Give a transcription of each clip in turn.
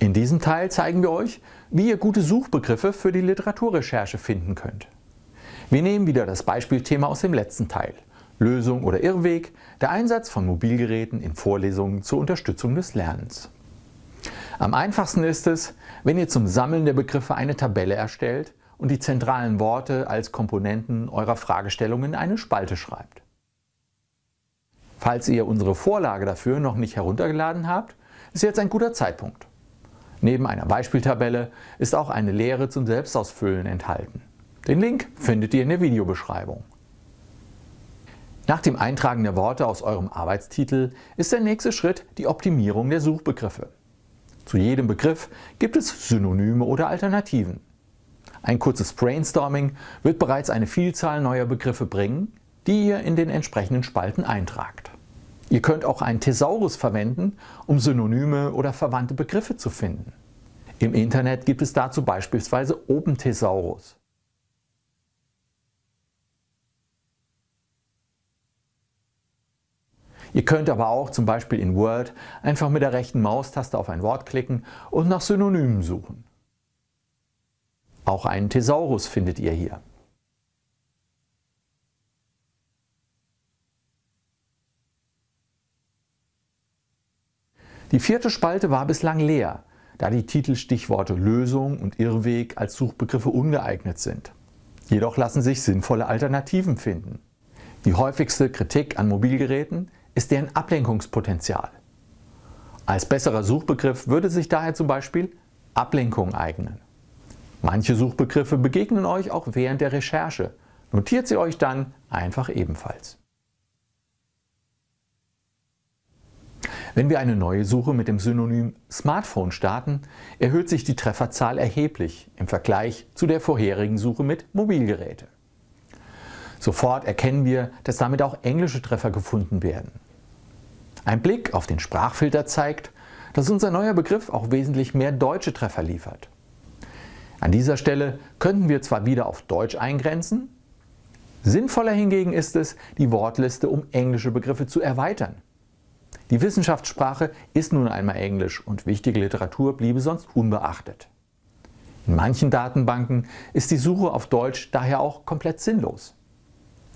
In diesem Teil zeigen wir euch, wie ihr gute Suchbegriffe für die Literaturrecherche finden könnt. Wir nehmen wieder das Beispielthema aus dem letzten Teil. Lösung oder Irrweg, der Einsatz von Mobilgeräten in Vorlesungen zur Unterstützung des Lernens. Am einfachsten ist es, wenn ihr zum Sammeln der Begriffe eine Tabelle erstellt und die zentralen Worte als Komponenten eurer Fragestellung in eine Spalte schreibt. Falls ihr unsere Vorlage dafür noch nicht heruntergeladen habt, ist jetzt ein guter Zeitpunkt. Neben einer Beispieltabelle ist auch eine Lehre zum Selbstausfüllen enthalten. Den Link findet ihr in der Videobeschreibung. Nach dem Eintragen der Worte aus eurem Arbeitstitel ist der nächste Schritt die Optimierung der Suchbegriffe. Zu jedem Begriff gibt es Synonyme oder Alternativen. Ein kurzes Brainstorming wird bereits eine Vielzahl neuer Begriffe bringen, die ihr in den entsprechenden Spalten eintragt. Ihr könnt auch einen Thesaurus verwenden, um Synonyme oder verwandte Begriffe zu finden. Im Internet gibt es dazu beispielsweise OpenThesaurus. Ihr könnt aber auch zum Beispiel in Word einfach mit der rechten Maustaste auf ein Wort klicken und nach Synonymen suchen. Auch einen Thesaurus findet ihr hier. Die vierte Spalte war bislang leer, da die Titelstichworte Lösung und Irrweg als Suchbegriffe ungeeignet sind. Jedoch lassen sich sinnvolle Alternativen finden. Die häufigste Kritik an Mobilgeräten ist deren Ablenkungspotenzial. Als besserer Suchbegriff würde sich daher zum Beispiel Ablenkung eignen. Manche Suchbegriffe begegnen euch auch während der Recherche. Notiert sie euch dann einfach ebenfalls. Wenn wir eine neue Suche mit dem Synonym Smartphone starten, erhöht sich die Trefferzahl erheblich im Vergleich zu der vorherigen Suche mit Mobilgeräte. Sofort erkennen wir, dass damit auch englische Treffer gefunden werden. Ein Blick auf den Sprachfilter zeigt, dass unser neuer Begriff auch wesentlich mehr deutsche Treffer liefert. An dieser Stelle könnten wir zwar wieder auf Deutsch eingrenzen, sinnvoller hingegen ist es, die Wortliste um englische Begriffe zu erweitern. Die Wissenschaftssprache ist nun einmal Englisch und wichtige Literatur bliebe sonst unbeachtet. In manchen Datenbanken ist die Suche auf Deutsch daher auch komplett sinnlos.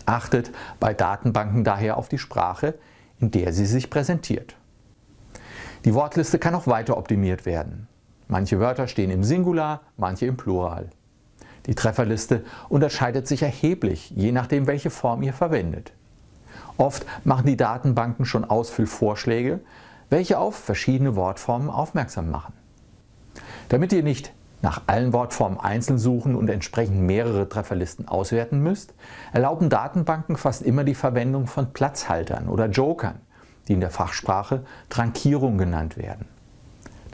Achtet bei Datenbanken daher auf die Sprache, in der sie sich präsentiert. Die Wortliste kann auch weiter optimiert werden. Manche Wörter stehen im Singular, manche im Plural. Die Trefferliste unterscheidet sich erheblich, je nachdem welche Form ihr verwendet. Oft machen die Datenbanken schon Ausfüllvorschläge, welche auf verschiedene Wortformen aufmerksam machen. Damit ihr nicht nach allen Wortformen einzeln suchen und entsprechend mehrere Trefferlisten auswerten müsst, erlauben Datenbanken fast immer die Verwendung von Platzhaltern oder Jokern, die in der Fachsprache Trankierung genannt werden.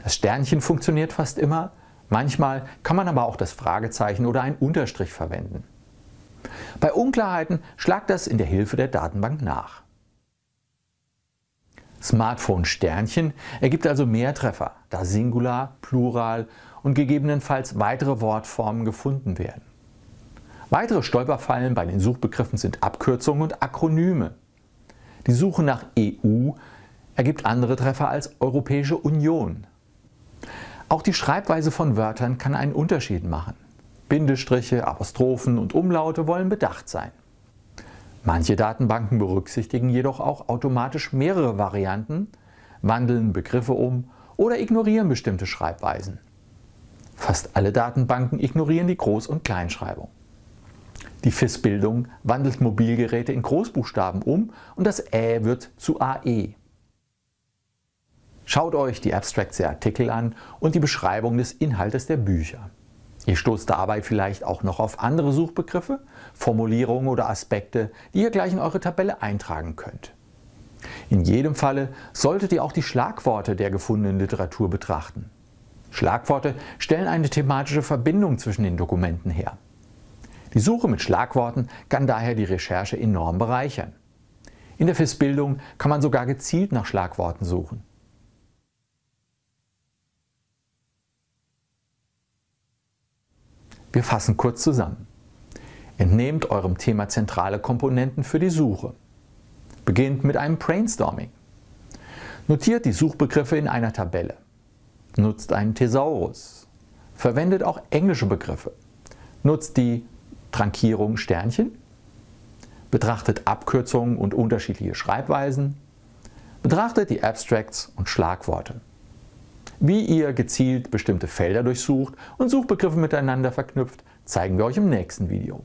Das Sternchen funktioniert fast immer, manchmal kann man aber auch das Fragezeichen oder einen Unterstrich verwenden. Bei Unklarheiten schlagt das in der Hilfe der Datenbank nach. Smartphone Sternchen ergibt also mehr Treffer, da Singular, Plural und gegebenenfalls weitere Wortformen gefunden werden. Weitere Stolperfallen bei den Suchbegriffen sind Abkürzungen und Akronyme. Die Suche nach EU ergibt andere Treffer als Europäische Union. Auch die Schreibweise von Wörtern kann einen Unterschied machen. Bindestriche, Apostrophen und Umlaute wollen bedacht sein. Manche Datenbanken berücksichtigen jedoch auch automatisch mehrere Varianten, wandeln Begriffe um oder ignorieren bestimmte Schreibweisen. Fast alle Datenbanken ignorieren die Groß- und Kleinschreibung. Die FIS-Bildung wandelt Mobilgeräte in Großbuchstaben um und das Ä wird zu AE. Schaut euch die Abstracts der Artikel an und die Beschreibung des Inhaltes der Bücher. Ihr stoßt dabei vielleicht auch noch auf andere Suchbegriffe, Formulierungen oder Aspekte, die ihr gleich in eure Tabelle eintragen könnt. In jedem Falle solltet ihr auch die Schlagworte der gefundenen Literatur betrachten. Schlagworte stellen eine thematische Verbindung zwischen den Dokumenten her. Die Suche mit Schlagworten kann daher die Recherche enorm bereichern. In der FIS-Bildung kann man sogar gezielt nach Schlagworten suchen. Wir fassen kurz zusammen. Entnehmt eurem Thema zentrale Komponenten für die Suche. Beginnt mit einem Brainstorming. Notiert die Suchbegriffe in einer Tabelle. Nutzt einen Thesaurus. Verwendet auch englische Begriffe. Nutzt die Trankierung Sternchen. Betrachtet Abkürzungen und unterschiedliche Schreibweisen. Betrachtet die Abstracts und Schlagworte. Wie ihr gezielt bestimmte Felder durchsucht und Suchbegriffe miteinander verknüpft, zeigen wir euch im nächsten Video.